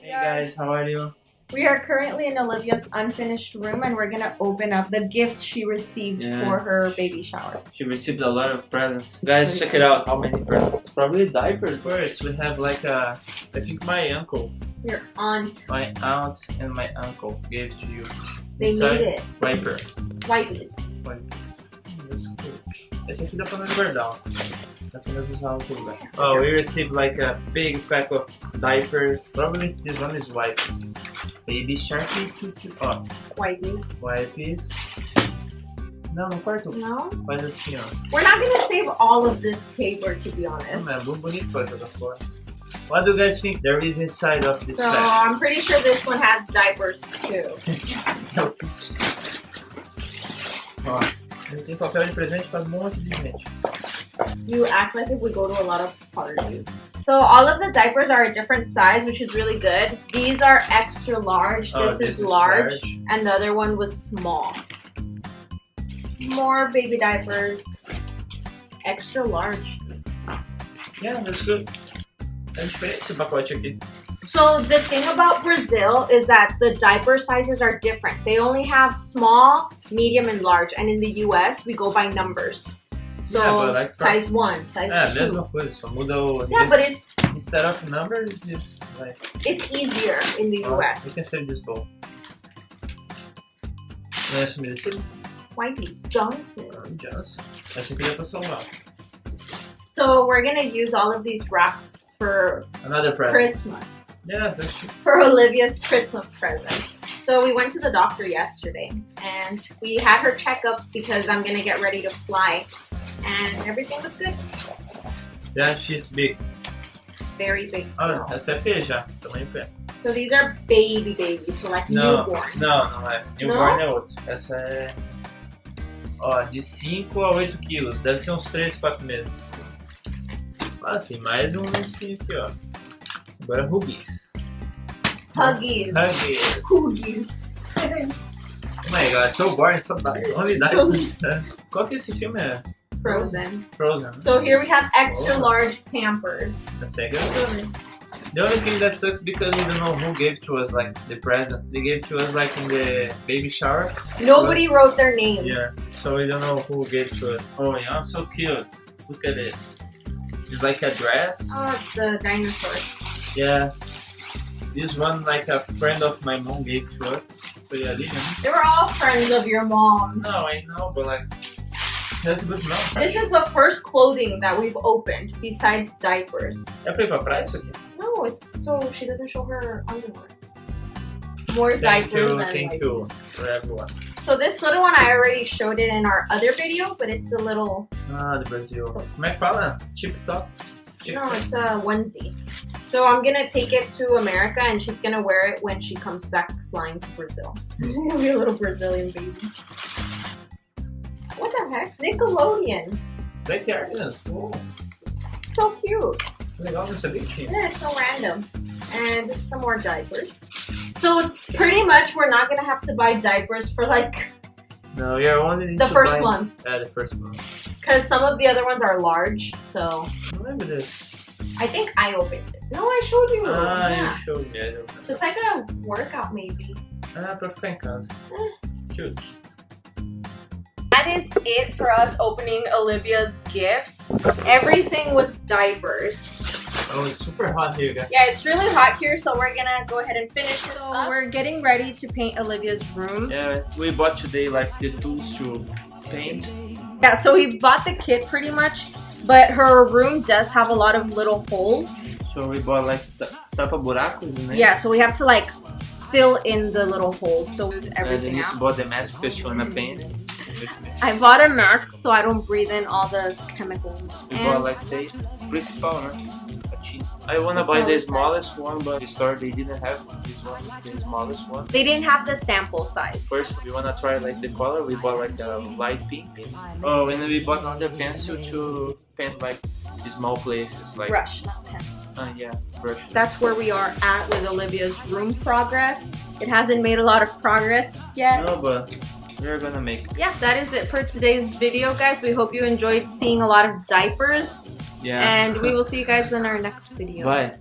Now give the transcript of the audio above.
Hey guys, how are you? We are currently in Olivia's unfinished room and we're gonna open up the gifts she received Yeah. for her baby shower. She received a lot of presents. Guys, check it out. How many presents? Probably diapers. First, we have like a, I think my uncle, Your aunt, my aunt, and my uncle gave to you. they Inside, made it. Diaper. Whiteys. Olha That's good. Esse aqui dá pra nós guardar. ó. Dá pra nós usar outro lugar. Oh, we received like a big pack of diapers. Probably this one is wipes. Baby Sharky. choo, choo. Ó, Whiteys. wipes. Não, no quarto. No? Faz assim, ó. We're not gonna save all of this paper to be Oh, honest. man, muito bonito pra jogar fora. What do you guys think there is inside of this So pack? I'm pretty sure this one has diapers too. Ó, ele tem papel de presente pra um monte de gente. You act like if we go to a lot of parties. So all of the diapers are a different size, which is really good. These are extra large. Oh, this, is, large, and the other one was small. More baby diapers. Extra large. Yeah, that's good. É diferente esse pacote. So the thing about Brazil is that the diaper sizes are different. They only have small, medium, and large. And in the US, we go by numbers. So Yeah, but like- size one, size a two. mesma coisa, só muda o... Yeah, but it's Instead of numbers, it's like... it's easier in the uh, oh, You can save this bowl. Não é umedecido? Whitey's Johnson's. Johnson. Essa aqui dá pra salvar. So we're gonna use all of these wraps for Another present. Christmas. Yeah, that's true. for Olivia's Christmas present. So we went to the doctor yesterday and we had her check up because I'm gonna get ready to fly and everything was good. Yeah, she's big. Very big. Olha, girl. essa é P já. Tamanho P. So these are baby babies, so like Não, newborn. não, não é. Newborn é outro. Essa é. Ó, de 5 a 8 quilos. Deve ser uns 3, 4 meses. Ah, tem mais um nesse aqui, ó. Agora Huggies. Huggies. Huggies. Huggies. Oh my god, so boring, dark. Only dark. Qual que esse filme é? Frozen. Frozen. So here we have extra Oh. large Pampers. É good. The only thing that sucks because we don't know who gave to us like the present. They gave to us like in the baby shower. Nobody wrote their names. Yeah. So we don't know who gave to us. Oh, yeah, so cute. Look at this. It's like a dress. Oh, it's the dinosaurs. Yeah. This one like a friend of my mom gave to us. Ali, né? They were all friends of your mom's. No, I know, but like that's good enough. This is the first clothing that we've opened besides diapers. É pra ir pra praia isso aqui? No, it's so she doesn't show her underwear. More Thank diapers you, and thank like you for everyone. So this little one I already showed it in our other video, but it's the little Ah. Como é que fala? Tip top? No, it's a onesie. So I'm gonna take it to America and she's gonna wear it when she comes back flying to Brazil. Be a little Brazilian baby. The heck? Nickelodeon. Backyardigans. Oh, So cute. que legal, não sabia que tinha. Yeah, it's so random. And some more diapers. So pretty much we're not gonna have to buy diapers for like No, you're only need the first one. É, the first one. Because some of the other ones are large, so lembro desse. I think I opened it. No, I showed you. Ah, yeah. you showed me. I don't So it's like a workout maybe. Ah, em casa. Cute. That is it for us opening Olivia's gifts. Everything was diapers. Oh, it's super hot here, guys. Yeah, it's really hot here, so we're gonna go ahead and finish it up. We're getting ready to paint Olivia's room. Yeah, we bought today like the tools to paint. Yeah, so we bought the kit pretty much, but her room does have a lot of little holes. So we bought like ta- tapa buracos, né? Yeah, so we have to like fill in the little holes so And everything Denise out. bought the mask because she wanna paint. I bought a mask so I don't breathe in all the chemicals. We bought the principal, né? I wanna buy the smallest smallest one, but the store they didn't have this one. It's the smallest one. they didn't have the sample size. First, we wanna try like the color. We bought like a light pink. Oh, and then we bought another pencil to paint like small places, like Brush, not pencil. uh, yeah, brush. That's where we are at with Olivia's room progress. It hasn't made a lot of progress yet. No, but we're gonna make. Yeah, that is it for today's video, guys. We hope you enjoyed seeing a lot of diapers. Yeah. And we will see you guys in our next video. Bye.